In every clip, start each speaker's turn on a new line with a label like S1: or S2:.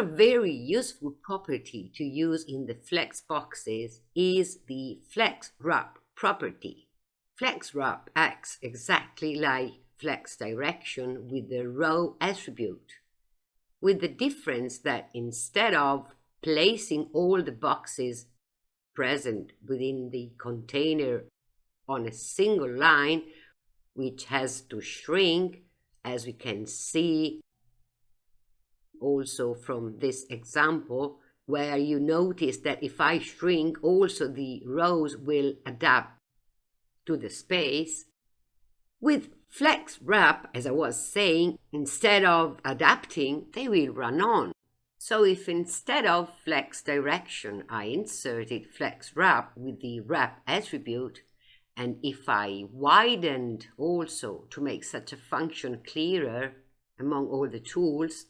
S1: Another very useful property to use in the flex boxes is the flex wrap property. Flex wrap acts exactly like flex direction with the row attribute, with the difference that instead of placing all the boxes present within the container on a single line, which has to shrink, as we can see also from this example, where you notice that if I shrink, also the rows will adapt to the space. With flex wrap, as I was saying, instead of adapting, they will run on. So if instead of flex direction, I inserted flex wrap with the wrap attribute, and if I widened also to make such a function clearer among all the tools,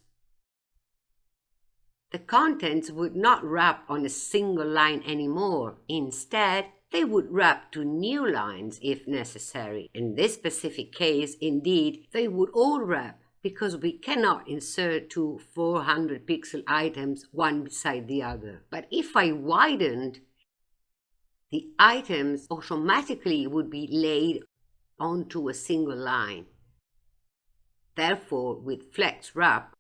S1: the contents would not wrap on a single line anymore. Instead, they would wrap to new lines if necessary. In this specific case, indeed, they would all wrap because we cannot insert two 400 pixel items one beside the other. But if I widened, the items automatically would be laid onto a single line. Therefore, with Flex Wrap,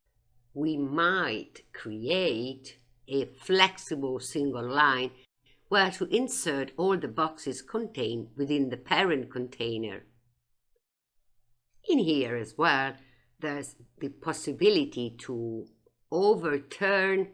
S1: we might create a flexible single line where to insert all the boxes contained within the parent container. In here as well, there's the possibility to overturn,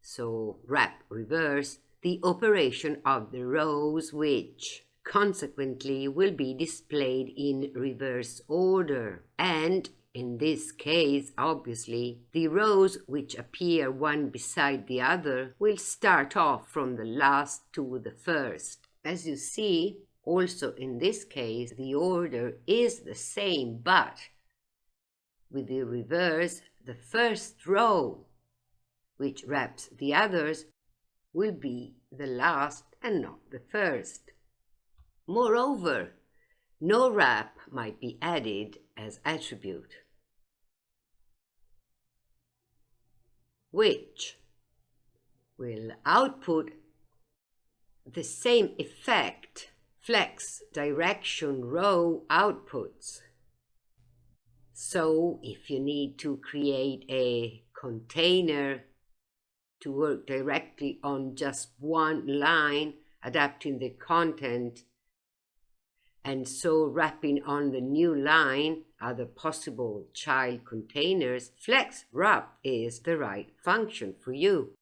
S1: so wrap reverse, the operation of the rows which consequently will be displayed in reverse order and in this case, obviously, the rows which appear one beside the other will start off from the last to the first. As you see, also in this case, the order is the same, but with the reverse, the first row, which wraps the others, will be the last and not the first. Moreover, no wrap might be added as attribute. Which will output the same effect flex direction row outputs. So if you need to create a container to work directly on just one line, adapting the content and so wrapping on the new line other possible child containers, Flex Wrap is the right function for you.